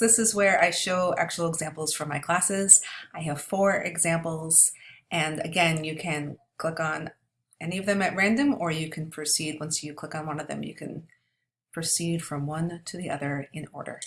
This is where I show actual examples from my classes. I have four examples and again you can click on any of them at random or you can proceed once you click on one of them you can proceed from one to the other in order.